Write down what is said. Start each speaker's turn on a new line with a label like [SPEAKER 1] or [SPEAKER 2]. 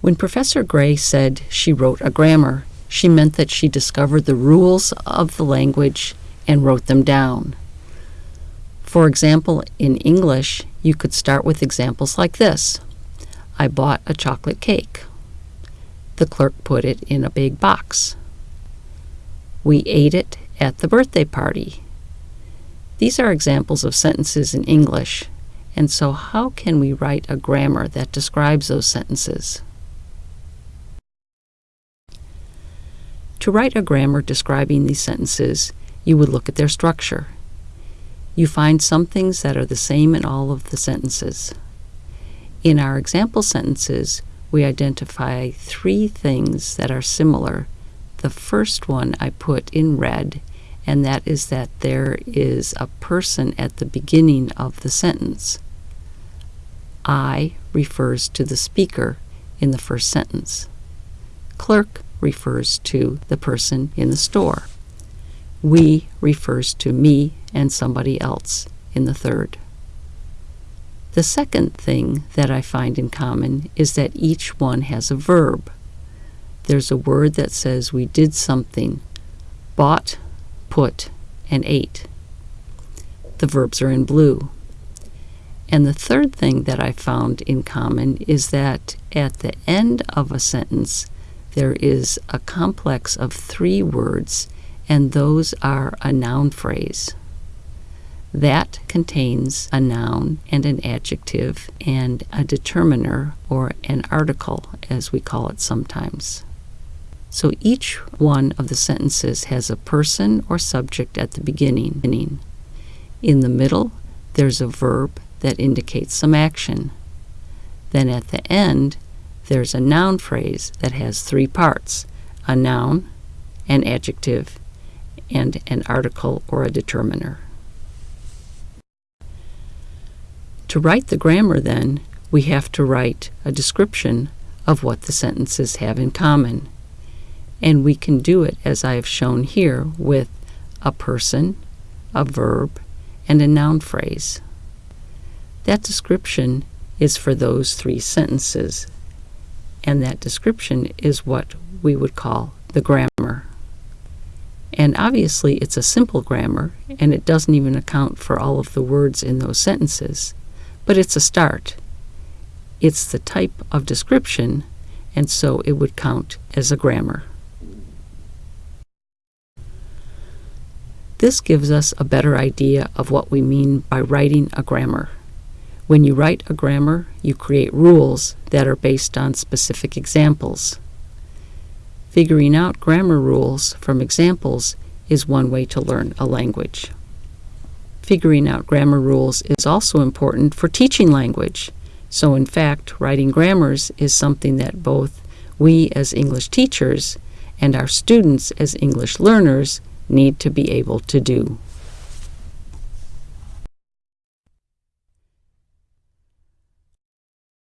[SPEAKER 1] When Professor Gray said she wrote a grammar, she meant that she discovered the rules of the language and wrote them down. For example, in English, you could start with examples like this I bought a chocolate cake. The clerk put it in a big box. We ate it at the birthday party. These are examples of sentences in English, and so how can we write a grammar that describes those sentences? To write a grammar describing these sentences, you would look at their structure. You find some things that are the same in all of the sentences. In our example sentences, we identify three things that are similar. The first one I put in red, and that is that there is a person at the beginning of the sentence. I refers to the speaker in the first sentence. Clerk refers to the person in the store. We refers to me and somebody else in the third. The second thing that I find in common is that each one has a verb. There's a word that says we did something bought, put, and ate. The verbs are in blue. And the third thing that I found in common is that at the end of a sentence, there is a complex of three words, and those are a noun phrase. That contains a noun and an adjective and a determiner or an article, as we call it sometimes. So each one of the sentences has a person or subject at the beginning. In the middle, there's a verb that indicates some action. Then at the end, there's a noun phrase that has three parts a noun, an adjective, and an article or a determiner. To write the grammar, then, we have to write a description of what the sentences have in common. And we can do it as I have shown here with a person, a verb, and a noun phrase. That description is for those three sentences, and that description is what we would call the grammar. And obviously, it's a simple grammar, and it doesn't even account for all of the words in those sentences but it's a start. It's the type of description, and so it would count as a grammar. This gives us a better idea of what we mean by writing a grammar. When you write a grammar, you create rules that are based on specific examples. Figuring out grammar rules from examples is one way to learn a language. Figuring out grammar rules is also important for teaching language. So, in fact, writing grammars is something that both we as English teachers and our students as English learners need to be able to do.